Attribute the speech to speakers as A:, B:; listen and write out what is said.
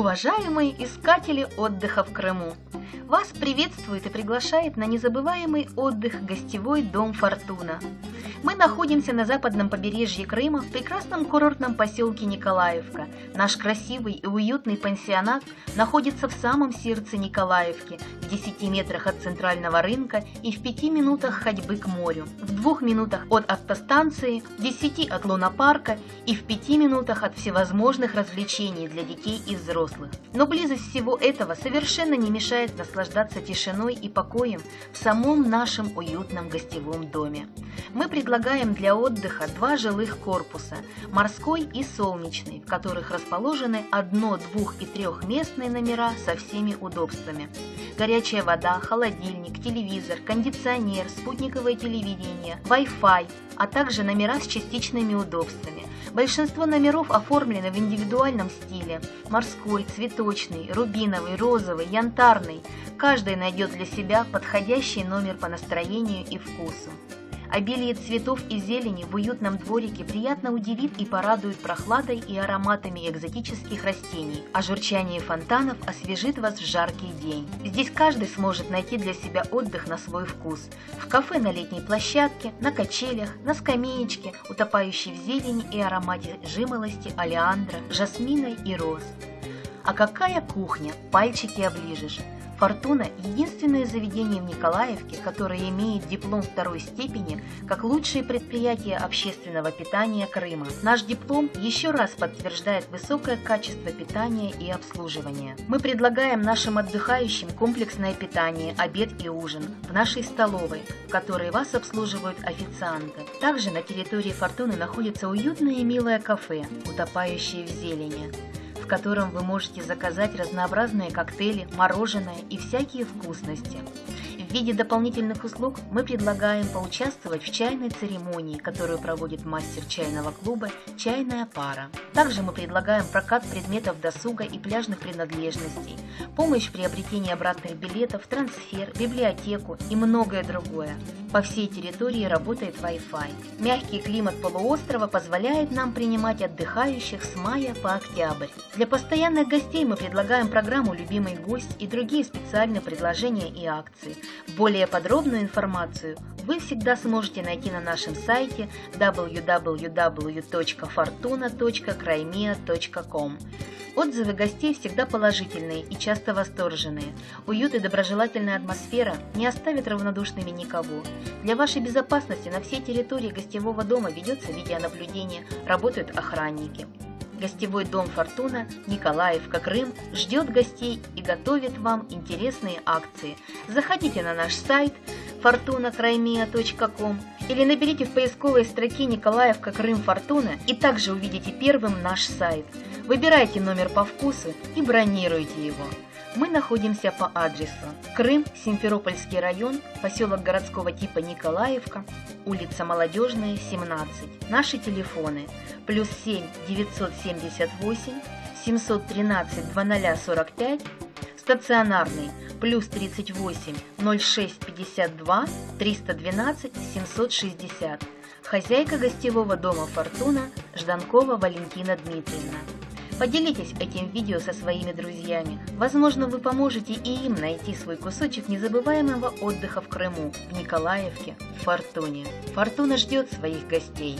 A: Уважаемые искатели отдыха в Крыму! Вас приветствует и приглашает на незабываемый отдых гостевой дом «Фортуна». Мы находимся на западном побережье Крыма в прекрасном курортном поселке Николаевка. Наш красивый и уютный пансионат находится в самом сердце Николаевки, в 10 метрах от центрального рынка и в 5 минутах ходьбы к морю, в 2 минутах от автостанции, в 10 от лунопарка и в 5 минутах от всевозможных развлечений для детей и взрослых. Но близость всего этого совершенно не мешает наслаждаться тишиной и покоем в самом нашем уютном гостевом доме. Мы предлагаем для отдыха два жилых корпуса – морской и солнечный, в которых расположены одно-, двух- и трехместные номера со всеми удобствами. Горячая вода, холодильник, телевизор, кондиционер, спутниковое телевидение, Wi-Fi, а также номера с частичными удобствами. Большинство номеров оформлены в индивидуальном стиле – морской, цветочный, рубиновый, розовый, янтарный. Каждый найдет для себя подходящий номер по настроению и вкусу. Обилие цветов и зелени в уютном дворике приятно удивит и порадует прохладой и ароматами экзотических растений, а журчание фонтанов освежит вас в жаркий день. Здесь каждый сможет найти для себя отдых на свой вкус. В кафе на летней площадке, на качелях, на скамеечке, утопающей в зелени и аромате жимолости, олеандра, жасмина и роз. А какая кухня, пальчики оближешь! «Фортуна» – единственное заведение в Николаевке, которое имеет диплом второй степени как лучшее предприятие общественного питания Крыма. Наш диплом еще раз подтверждает высокое качество питания и обслуживания. Мы предлагаем нашим отдыхающим комплексное питание, обед и ужин в нашей столовой, в которой вас обслуживают официанты. Также на территории «Фортуны» находится уютное и милое кафе, утопающее в зелени котором вы можете заказать разнообразные коктейли, мороженое и всякие вкусности. В виде дополнительных услуг мы предлагаем поучаствовать в чайной церемонии, которую проводит мастер чайного клуба «Чайная пара». Также мы предлагаем прокат предметов досуга и пляжных принадлежностей, помощь в приобретении обратных билетов, трансфер, библиотеку и многое другое. По всей территории работает Wi-Fi. Мягкий климат полуострова позволяет нам принимать отдыхающих с мая по октябрь. Для постоянных гостей мы предлагаем программу «Любимый гость» и другие специальные предложения и акции. Более подробную информацию вы всегда сможете найти на нашем сайте www.fortuna.crimea.com. Отзывы гостей всегда положительные и часто восторженные. Уют и доброжелательная атмосфера не оставят равнодушными никого. Для вашей безопасности на всей территории гостевого дома ведется видеонаблюдение, работают охранники. Гостевой дом «Фортуна» Николаевка, Крым ждет гостей и готовит вам интересные акции. Заходите на наш сайт fortunakraimia.com или наберите в поисковой строке Николаевка, Крым, Фортуна и также увидите первым наш сайт. Выбирайте номер по вкусу и бронируйте его. Мы находимся по адресу Крым, Симферопольский район, поселок городского типа Николаевка, улица Молодежная, 17. Наши телефоны плюс 7 978 713 2045, стационарный плюс 38 06 52 312 760. Хозяйка гостевого дома «Фортуна» Жданкова Валентина Дмитриевна. Поделитесь этим видео со своими друзьями. Возможно, вы поможете и им найти свой кусочек незабываемого отдыха в Крыму, в Николаевке, в Фортуне. Фортуна ждет своих гостей.